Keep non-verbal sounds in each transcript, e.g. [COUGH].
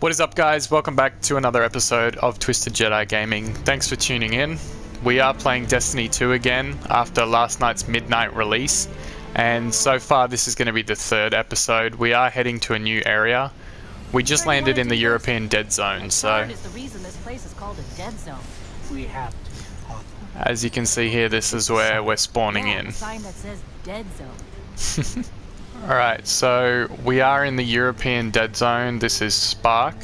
What is up guys, welcome back to another episode of Twisted Jedi Gaming. Thanks for tuning in. We are playing Destiny 2 again after last night's midnight release and so far this is going to be the third episode. We are heading to a new area. We just landed in the European Dead Zone so We have to. as you can see here this is where we're spawning in. [LAUGHS] Sign that says dead zone. Alright, so we are in the European Dead Zone. This is Spark.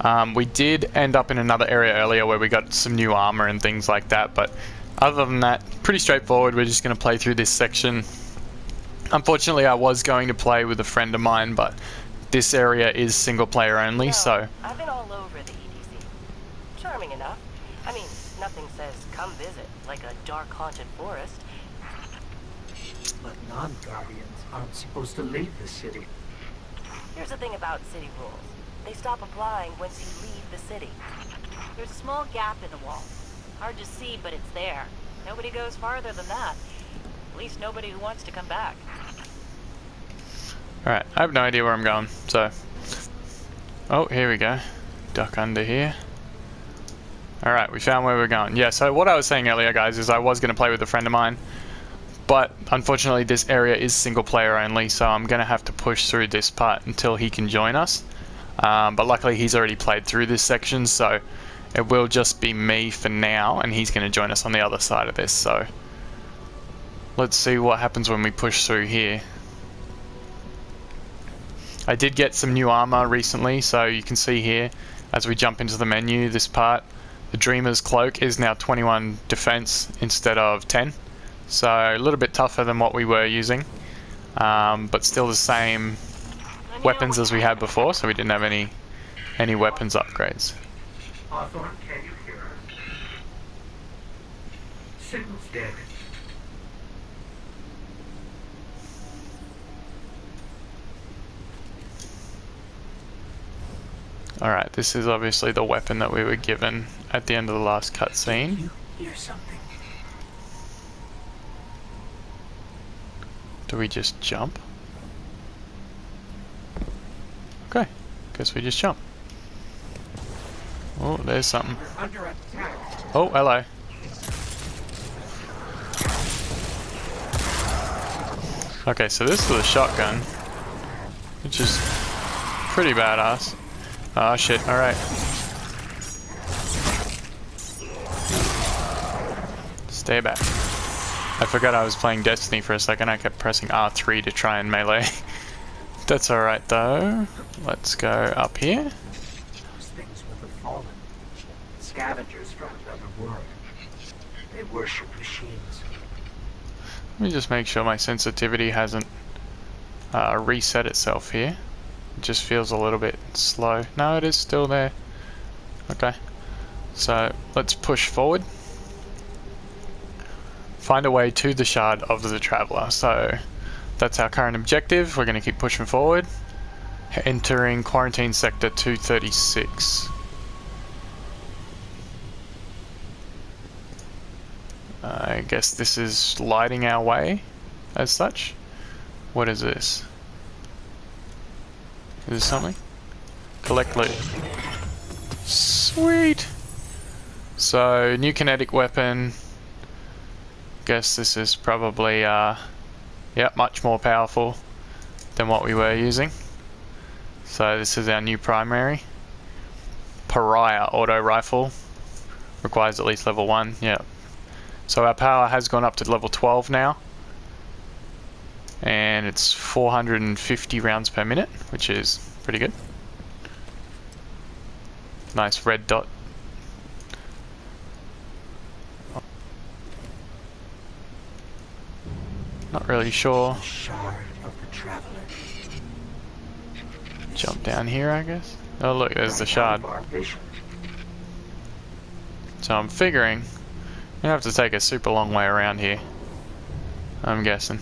Um, we did end up in another area earlier where we got some new armor and things like that, but other than that, pretty straightforward. We're just going to play through this section. Unfortunately, I was going to play with a friend of mine, but this area is single player only, so I've been all over the EDZ. Charming enough. I mean, nothing says come visit like a dark haunted forest. But non-guardians aren't supposed to leave the city. Here's the thing about city rules. They stop applying once you leave the city. There's a small gap in the wall. Hard to see, but it's there. Nobody goes farther than that. At least nobody who wants to come back. Alright, I have no idea where I'm going, so... Oh, here we go. Duck under here. Alright, we found where we're going. Yeah, so what I was saying earlier, guys, is I was going to play with a friend of mine, but unfortunately this area is single player only, so I'm going to have to push through this part until he can join us. Um, but luckily he's already played through this section, so it will just be me for now, and he's going to join us on the other side of this, so... Let's see what happens when we push through here. I did get some new armor recently, so you can see here as we jump into the menu, this part, the Dreamer's Cloak is now 21 defense instead of 10. So a little bit tougher than what we were using, um, but still the same weapons as we had before, so we didn't have any any weapons upgrades. Hawthorne, can you hear us? Signal's dead. Alright, this is obviously the weapon that we were given at the end of the last cutscene. You hear something? Do we just jump? Okay, guess we just jump. Oh, there's something. Oh, hello. Okay, so this is a shotgun, which is pretty badass. Oh shit, alright. Stay back. I forgot I was playing Destiny for a second, I kept pressing R3 to try and melee. [LAUGHS] That's alright though. Let's go up here. Those things were the fallen. Scavengers from another world. They worship machines. Let me just make sure my sensitivity hasn't uh, reset itself here. It just feels a little bit slow. No, it is still there. Okay. So let's push forward. Find a way to the Shard of the Traveller. So that's our current objective. We're going to keep pushing forward. Entering Quarantine Sector 236. I guess this is lighting our way as such. What is this? Is this something? Collect loot. Sweet! So, new kinetic weapon. Guess this is probably, uh, yeah, much more powerful than what we were using. So this is our new primary. Pariah auto rifle. Requires at least level 1, yeah. So our power has gone up to level 12 now. And it's 450 rounds per minute, which is pretty good. Nice red dot. Not really sure. Jump down here, I guess. Oh look, there's the shard. So I'm figuring you have to take a super long way around here. I'm guessing.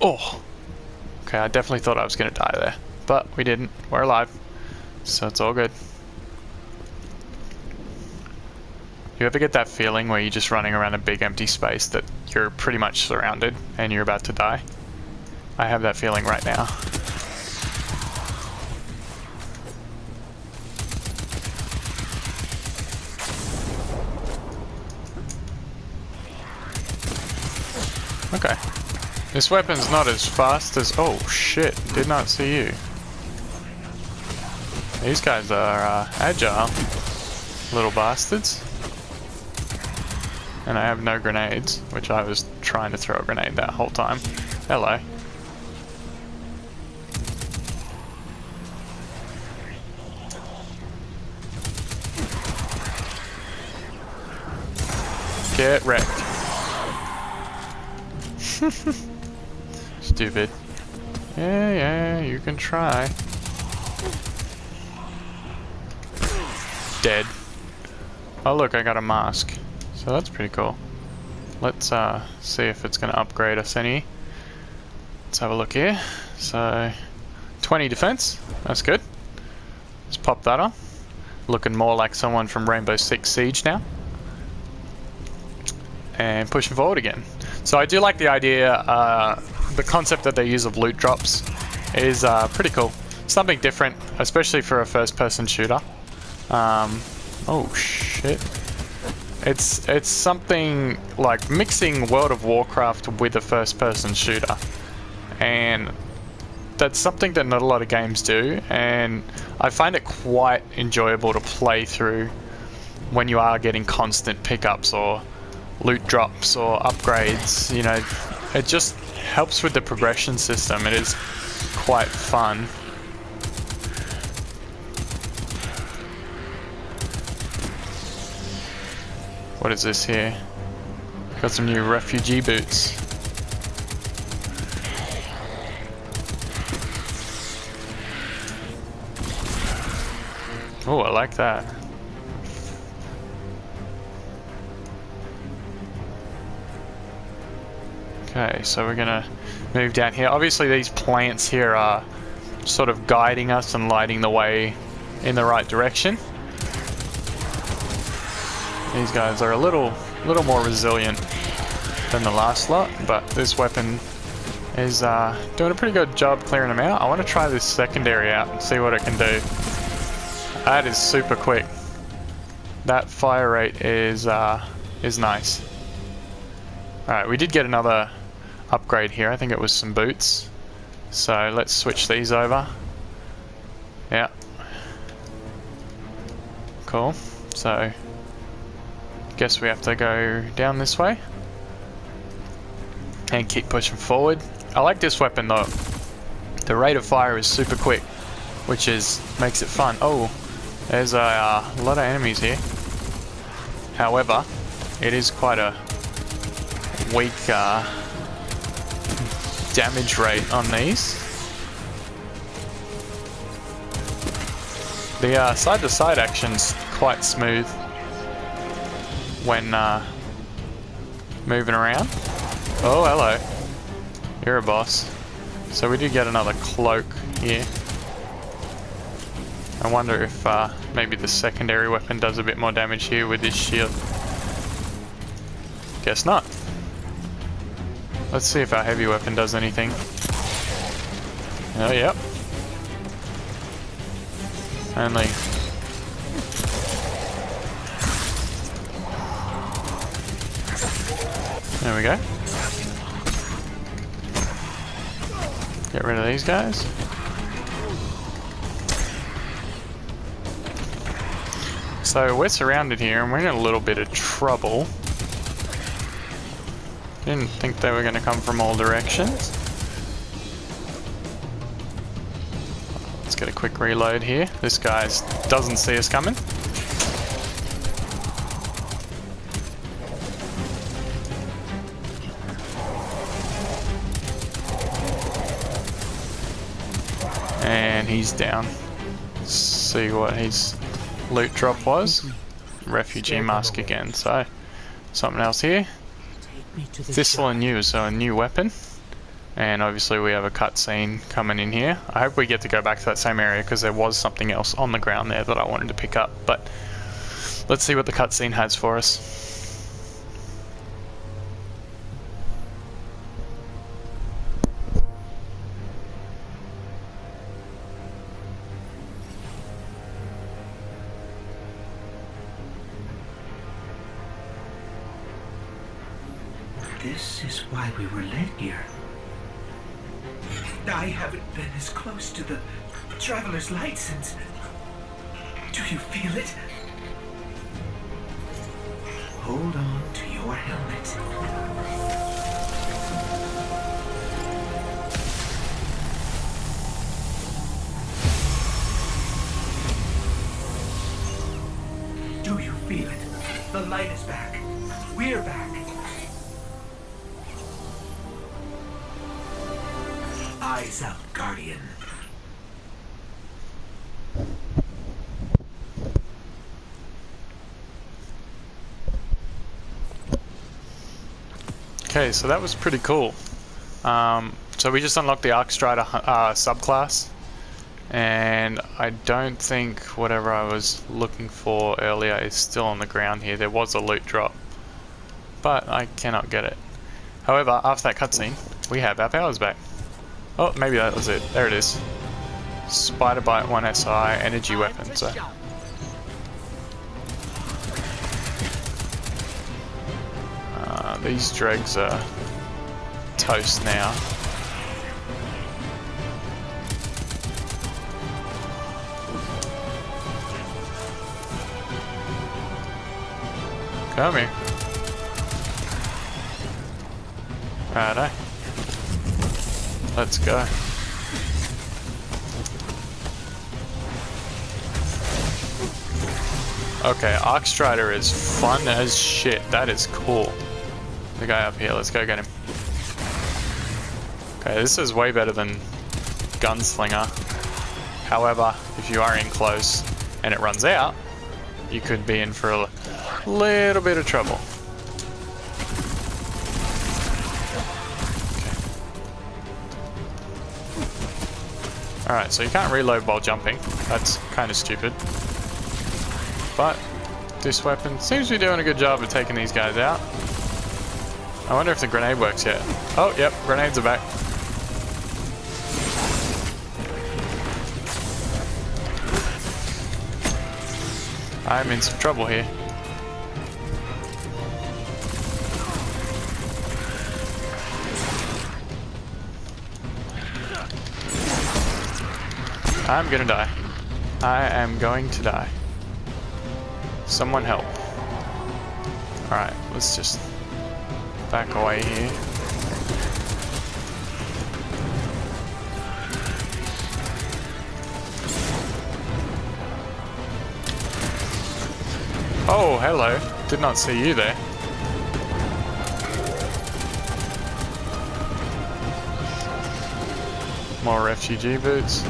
Oh! Okay, I definitely thought I was to die there. But we didn't. We're alive. So it's all good. You ever get that feeling where you're just running around a big empty space that you're pretty much surrounded and you're about to die? I have that feeling right now. Okay. This weapon's not as fast as... Oh, shit. Did not see you. These guys are uh, agile. Little bastards. And I have no grenades, which I was trying to throw a grenade that whole time. Hello. Get wrecked. [LAUGHS] Stupid. Yeah, yeah, you can try. Dead. Oh look, I got a mask. So that's pretty cool. Let's uh, see if it's going to upgrade us any. Let's have a look here. So, 20 defense. That's good. Let's pop that on. Looking more like someone from Rainbow Six Siege now and pushing forward again. So I do like the idea, uh, the concept that they use of loot drops is uh, pretty cool. Something different, especially for a first-person shooter. Um, oh shit. It's it's something like mixing World of Warcraft with a first-person shooter, and that's something that not a lot of games do. And I find it quite enjoyable to play through when you are getting constant pickups or loot drops or upgrades, you know, it just helps with the progression system. It is quite fun. What is this here? Got some new refugee boots. Oh, I like that. Okay, so we're gonna move down here. Obviously these plants here are sort of guiding us and lighting the way in the right direction. These guys are a little, little more resilient than the last lot, but this weapon is uh, doing a pretty good job clearing them out. I want to try this secondary out and see what it can do. That is super quick. That fire rate is uh, is nice. Alright, we did get another upgrade here. I think it was some boots. So let's switch these over. Yeah. Cool. So, guess we have to go down this way. And keep pushing forward. I like this weapon though. The rate of fire is super quick, which is makes it fun. Oh, there's a uh, lot of enemies here. However, it is quite a weak uh, damage rate on these. The side-to-side uh, -side action's quite smooth when uh, moving around. Oh, hello. You're a boss. So we did get another cloak here. I wonder if uh, maybe the secondary weapon does a bit more damage here with this shield. Guess not. Let's see if our heavy weapon does anything. Oh, yep. Only... There we go. Get rid of these guys. So we're surrounded here and we're in a little bit of trouble. Didn't think they were going to come from all directions. Let's get a quick reload here. This guy doesn't see us coming. And he's down. Let's see what his loot drop was. Refugee mask again, so something else here. Thistle and Yew, so a new weapon. And obviously we have a cutscene coming in here. I hope we get to go back to that same area because there was something else on the ground there that I wanted to pick up. But let's see what the cutscene has for us. We were led here. I haven't been as close to the Traveler's Light since... Do you feel it? Hold on to your helmet. Do you feel it? The light is back. We're back. Guardian. Okay, so that was pretty cool. Um, so we just unlocked the Arcstrider uh, subclass, and I don't think whatever I was looking for earlier is still on the ground here. There was a loot drop, but I cannot get it. However, after that cutscene, we have our powers back. Oh, maybe that was it. There it is. Spider Bite 1SI energy weapon. So. Uh, these dregs are toast now. Come here. Righto. Let's go. Okay, Arcstrider is fun as shit. That is cool. The guy up here, let's go get him. Okay, this is way better than Gunslinger. However, if you are in close and it runs out, you could be in for a little bit of trouble. Alright, so you can't reload while jumping. That's kind of stupid. But this weapon seems to be doing a good job of taking these guys out. I wonder if the grenade works yet. Oh, yep, grenades are back. I'm in some trouble here. I'm gonna die. I am going to die. Someone help. Alright, let's just back away here. Oh, hello. Did not see you there. More refugee boots.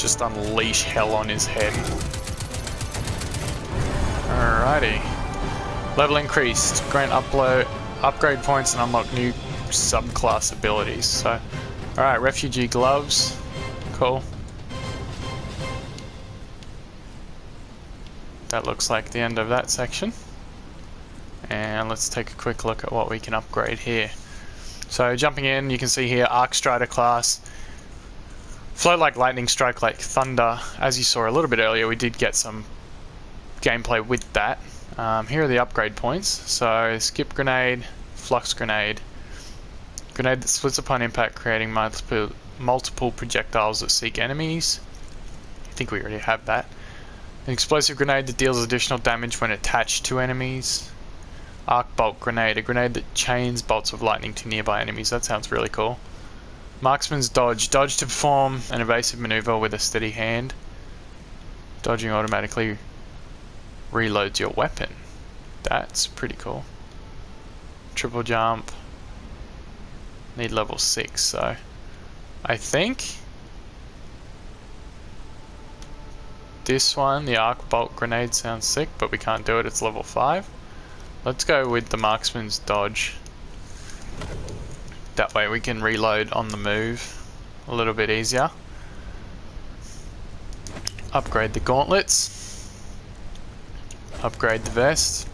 Just unleash hell on his head. Alrighty. Level increased. Grant upload upgrade points and unlock new subclass abilities. So, alright, refugee gloves. Cool. That looks like the end of that section. And let's take a quick look at what we can upgrade here. So jumping in, you can see here Arc Strider class. Float like lightning, strike like thunder. As you saw a little bit earlier, we did get some gameplay with that. Um, here are the upgrade points. So skip grenade, flux grenade, grenade that splits upon impact, creating multiple multiple projectiles that seek enemies. I think we already have that. An explosive grenade that deals additional damage when attached to enemies. Arc bolt grenade, a grenade that chains bolts of lightning to nearby enemies. That sounds really cool. Marksman's dodge, dodge to perform an evasive maneuver with a steady hand. Dodging automatically reloads your weapon. That's pretty cool. Triple jump. Need level 6, so I think this one, the arc bolt grenade sounds sick, but we can't do it, it's level 5. Let's go with the marksman's dodge. That way we can reload on the move a little bit easier. Upgrade the gauntlets. Upgrade the vest.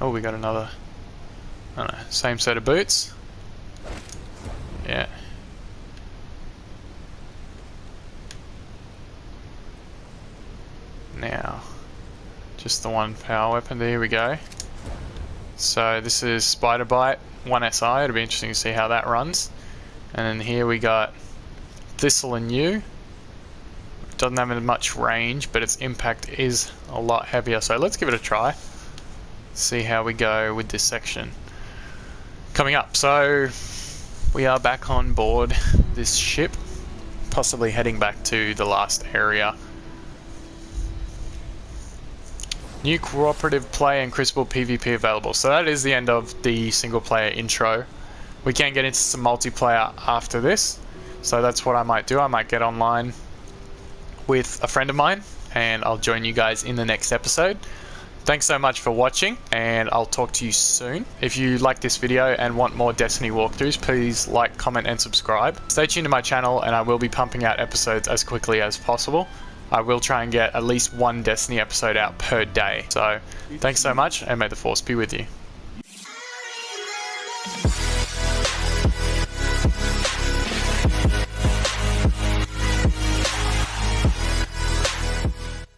Oh, we got another, I don't know, same set of boots. Yeah. Now, just the one power weapon, there we go. So this is Spider Bite. 1SI. It'll be interesting to see how that runs. And then here we got Thistle and Yew. Doesn't have as much range, but its impact is a lot heavier. So let's give it a try. See how we go with this section. Coming up, so we are back on board this ship, possibly heading back to the last area. New cooperative play and Crucible PvP available. So that is the end of the single player intro. We can get into some multiplayer after this. So that's what I might do. I might get online with a friend of mine and I'll join you guys in the next episode. Thanks so much for watching and I'll talk to you soon. If you like this video and want more Destiny walkthroughs, please like, comment and subscribe. Stay tuned to my channel and I will be pumping out episodes as quickly as possible. I will try and get at least one Destiny episode out per day. So thanks so much and may the force be with you.